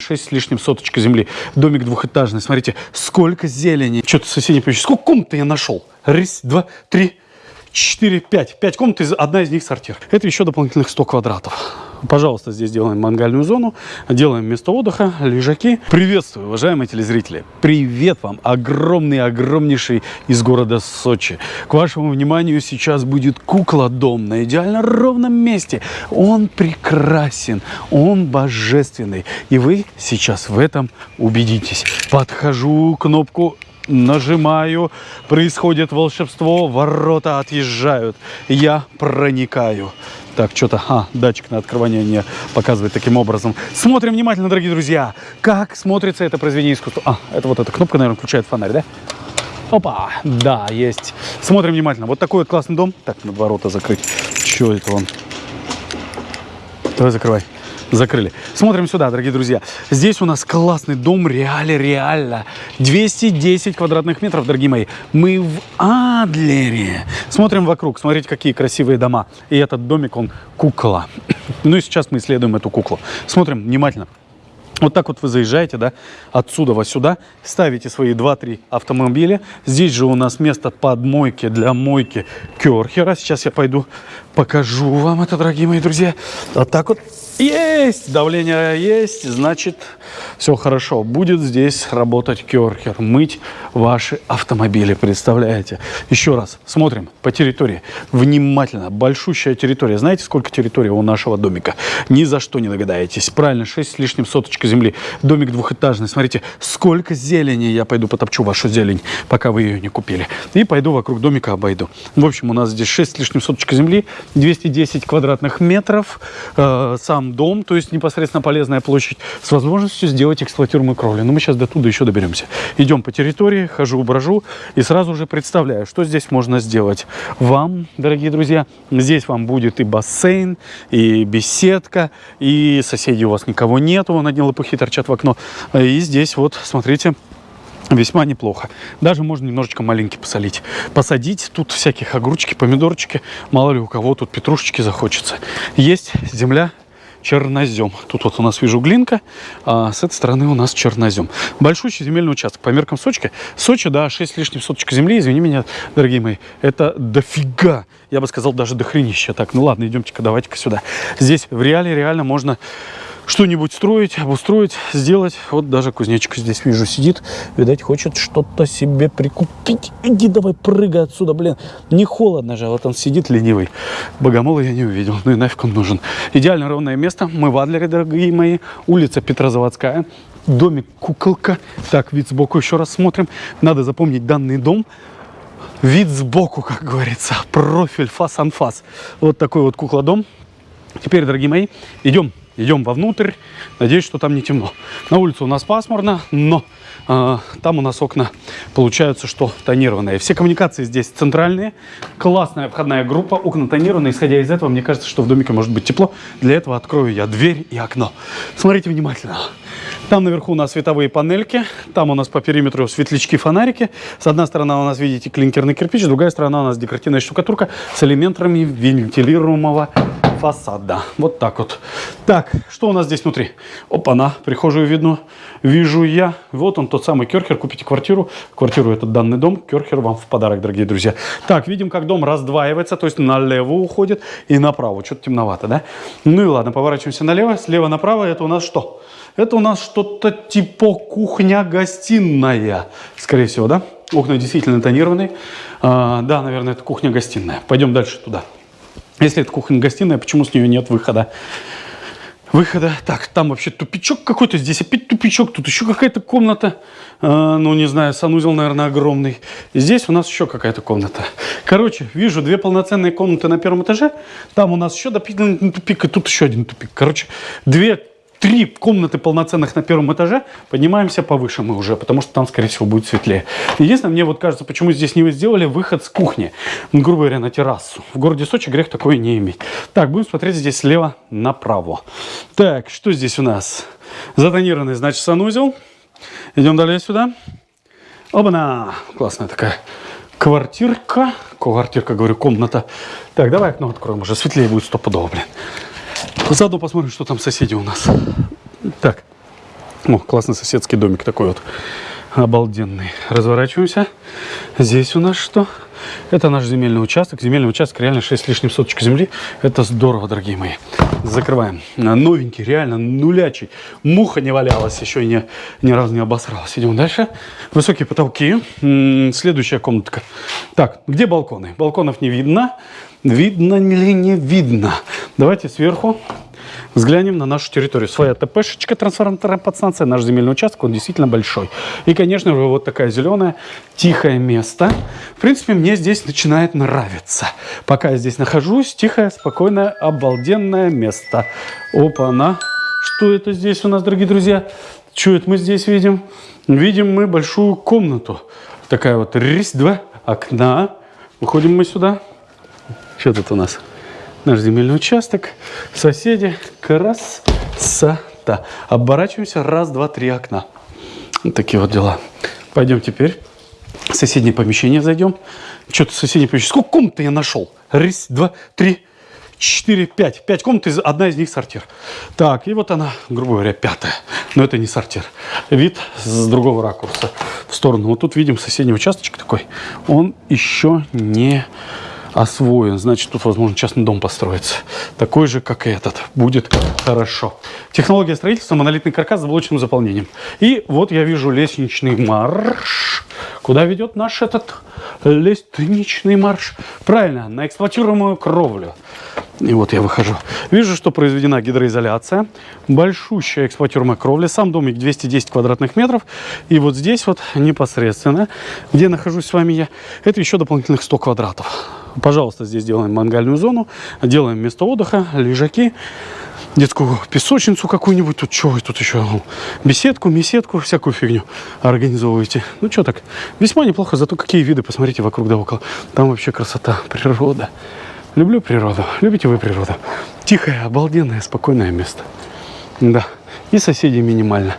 6 с лишним соточка земли. Домик двухэтажный. Смотрите, сколько зелени. Что-то соседи пишут. Сколько комнат я нашел? Раз, два, три, четыре, пять. Пять комнат, одна из них сортир. Это еще дополнительных 100 квадратов. Пожалуйста, здесь делаем мангальную зону, делаем место отдыха, лежаки. Приветствую, уважаемые телезрители. Привет вам, огромный, огромнейший из города Сочи. К вашему вниманию сейчас будет кукла-дом на идеально ровном месте. Он прекрасен, он божественный. И вы сейчас в этом убедитесь. Подхожу, кнопку нажимаю, происходит волшебство, ворота отъезжают, я проникаю. Так, что-то, а, датчик на открывание не показывает таким образом. Смотрим внимательно, дорогие друзья, как смотрится это произведение искусства. А, это вот эта кнопка, наверное, включает фонарь, да? Опа, да, есть. Смотрим внимательно. Вот такой вот классный дом. Так, надо ворота закрыть. Что это он? Давай закрывай закрыли. Смотрим сюда, дорогие друзья. Здесь у нас классный дом, реально, реально. 210 квадратных метров, дорогие мои. Мы в Адлере. Смотрим вокруг, смотрите, какие красивые дома. И этот домик, он кукла. Ну и сейчас мы исследуем эту куклу. Смотрим внимательно. Вот так вот вы заезжаете, да, отсюда вот сюда, ставите свои 2-3 автомобиля. Здесь же у нас место под мойки для мойки Керхера. Сейчас я пойду покажу вам это, дорогие мои друзья. Вот так вот есть, давление есть, значит, все хорошо. Будет здесь работать керхер, мыть ваши автомобили, представляете? Еще раз, смотрим по территории. Внимательно, большущая территория. Знаете, сколько территории у нашего домика? Ни за что не догадаетесь. Правильно, 6 с лишним соточка земли. Домик двухэтажный. Смотрите, сколько зелени. Я пойду потопчу вашу зелень, пока вы ее не купили. И пойду вокруг домика обойду. В общем, у нас здесь 6 с лишним соточка земли, 210 квадратных метров. Э, сам дом, то есть непосредственно полезная площадь, с возможностью сделать эксплуатируемую кровлю. Но мы сейчас до туда еще доберемся. Идем по территории, хожу, брожу и сразу же представляю, что здесь можно сделать вам, дорогие друзья. Здесь вам будет и бассейн, и беседка, и соседей у вас никого нету, вон одни лопухи торчат в окно. И здесь вот, смотрите, весьма неплохо. Даже можно немножечко маленький посолить. Посадить тут всяких огурчики, помидорчики. Мало ли у кого тут петрушечки захочется. Есть земля чернозем. Тут вот у нас вижу глинка, а с этой стороны у нас чернозем. Большущий земельный участок. По меркам Сочи, Сочи, да, 6 лишних соточек земли, извини меня, дорогие мои, это дофига. Я бы сказал, даже дохренища. Так, ну ладно, идемте-ка, давайте-ка сюда. Здесь в реале реально можно что-нибудь строить, обустроить, сделать. Вот даже кузнечик здесь вижу сидит. Видать, хочет что-то себе прикупить. Иди давай, прыгай отсюда, блин. Не холодно же, а вот он сидит ленивый. Богомола я не увидел, ну и нафиг он нужен. Идеально ровное место. Мы в Адлере, дорогие мои. Улица Петрозаводская. Домик куколка. Так, вид сбоку еще раз смотрим. Надо запомнить данный дом. Вид сбоку, как говорится. Профиль, фас-анфас. Вот такой вот кукла-дом. Теперь, дорогие мои, идем Идем вовнутрь. Надеюсь, что там не темно. На улице у нас пасмурно, но э, там у нас окна получаются, что тонированные. Все коммуникации здесь центральные. Классная входная группа. Окна тонированные. Исходя из этого, мне кажется, что в домике может быть тепло. Для этого открою я дверь и окно. Смотрите внимательно. Там наверху у нас световые панельки. Там у нас по периметру светлячки, фонарики. С одной стороны у нас, видите, клинкерный кирпич. С другой стороны у нас декоративная штукатурка с элементами вентилируемого фасада. Вот так вот. Так, что у нас здесь внутри? Опа-на, прихожую видно. Вижу я. Вот он, тот самый Керхер. Купите квартиру. Квартиру этот данный дом. Керхер вам в подарок, дорогие друзья. Так, видим, как дом раздваивается. То есть налево уходит и направо. Что-то темновато, да? Ну и ладно, поворачиваемся налево. Слева направо это у нас что? Это у нас что-то типа кухня-гостиная. Скорее всего, да? Окна действительно тонированные. А, да, наверное, это кухня-гостиная. Пойдем дальше туда. Если это кухня-гостиная, почему с нее нет выхода? Выхода. Так, там вообще тупичок какой-то, здесь опять тупичок, тут еще какая-то комната. Э, ну, не знаю, санузел, наверное, огромный. Здесь у нас еще какая-то комната. Короче, вижу две полноценные комнаты на первом этаже. Там у нас еще дополнительный тупик, и тут еще один тупик. Короче, две три комнаты полноценных на первом этаже, поднимаемся повыше мы уже, потому что там, скорее всего, будет светлее. Единственное, мне вот кажется, почему здесь не сделали выход с кухни, грубо говоря, на террасу. В городе Сочи грех такое не иметь. Так, будем смотреть здесь слева направо. Так, что здесь у нас? Затонированный, значит, санузел. Идем далее сюда. Оба-на! Классная такая квартирка. Квартирка, говорю, комната. Так, давай окно откроем, уже светлее будет стопудово, блин. Заодно посмотрим, что там соседи у нас. Так, О, классный соседский домик такой вот. Обалденный. Разворачиваемся. Здесь у нас что? Это наш земельный участок. Земельный участок реально 6 с лишним соточек земли. Это здорово, дорогие мои. Закрываем. Новенький, реально нулячий. Муха не валялась, еще и не, ни разу не обосралась. Идем дальше. Высокие потолки. Следующая комнатка. Так, где балконы? Балконов не видно. Видно ли не видно? Давайте сверху взглянем на нашу территорию. Своя ТПшечка, трансформаторная подстанция, наш земельный участок, он действительно большой. И, конечно же, вот такая зеленая, тихое место. В принципе, мне здесь начинает нравиться. Пока я здесь нахожусь, тихое, спокойное, обалденное место. Опа-на! Что это здесь у нас, дорогие друзья? Что это мы здесь видим? Видим мы большую комнату. Такая вот, рись, два окна. Выходим мы сюда. Что тут у нас? Наш земельный участок, соседи, красота. Оборачиваемся, раз, два, три окна. Вот такие вот дела. Пойдем теперь в соседнее помещение зайдем. Что-то соседнее помещение. Сколько комнат я нашел? Раз, два, три, четыре, пять. Пять комнат, одна из них сортир. Так, и вот она, грубо говоря, пятая. Но это не сортир. Вид с другого ракурса в сторону. Вот тут видим соседний участочек такой. Он еще не освоен, значит, тут, возможно, частный дом построится. Такой же, как и этот. Будет хорошо. Технология строительства, монолитный каркас с блочным заполнением. И вот я вижу лестничный марш. Куда ведет наш этот лестничный марш? Правильно, на эксплуатируемую кровлю. И вот я выхожу. Вижу, что произведена гидроизоляция. Большущая эксплуатируемая кровля. Сам домик 210 квадратных метров. И вот здесь вот непосредственно, где нахожусь с вами я, это еще дополнительных 100 квадратов. Пожалуйста, здесь делаем мангальную зону, делаем место отдыха, лежаки, детскую песочницу какую-нибудь, тут что, тут еще беседку, месетку, всякую фигню организовываете. Ну что так, весьма неплохо, зато какие виды, посмотрите вокруг да около. Там вообще красота, природа. Люблю природу, любите вы природу. Тихое, обалденное, спокойное место. Да, и соседей минимально.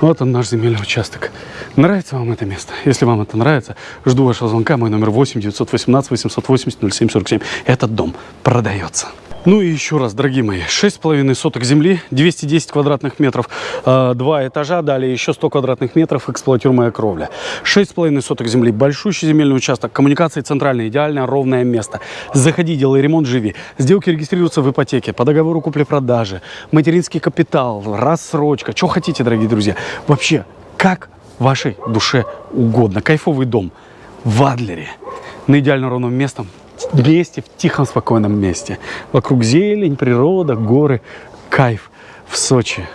Вот он наш земельный участок. Нравится вам это место? Если вам это нравится, жду вашего звонка. Мой номер 8 918 880 0747. Этот дом продается. Ну и еще раз, дорогие мои, 6,5 соток земли, 210 квадратных метров, э, два этажа, далее еще 100 квадратных метров, эксплуатируемая кровля. 6,5 соток земли, большущий земельный участок, коммуникации центральные, идеально ровное место. Заходи, делай ремонт, живи. Сделки регистрируются в ипотеке, по договору купли-продажи, материнский капитал, рассрочка, что хотите, дорогие друзья. Вообще, как вашей душе угодно. Кайфовый дом в Адлере, на идеально ровном местом, месте, в тихом, спокойном месте. Вокруг зелень, природа, горы, кайф в Сочи.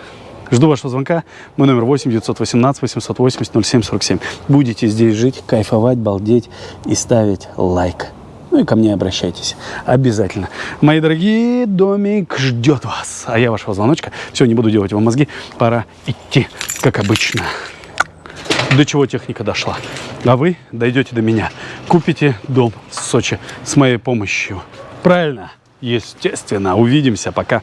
Жду вашего звонка. Мой номер 8 918 880 0747. Будете здесь жить, кайфовать, балдеть и ставить лайк. Ну и ко мне обращайтесь. Обязательно. Мои дорогие, домик ждет вас. А я вашего звоночка. Все, не буду делать вам мозги. Пора идти, как обычно до чего техника дошла. А вы дойдете до меня. Купите дом в Сочи с моей помощью. Правильно? Естественно. Увидимся. Пока.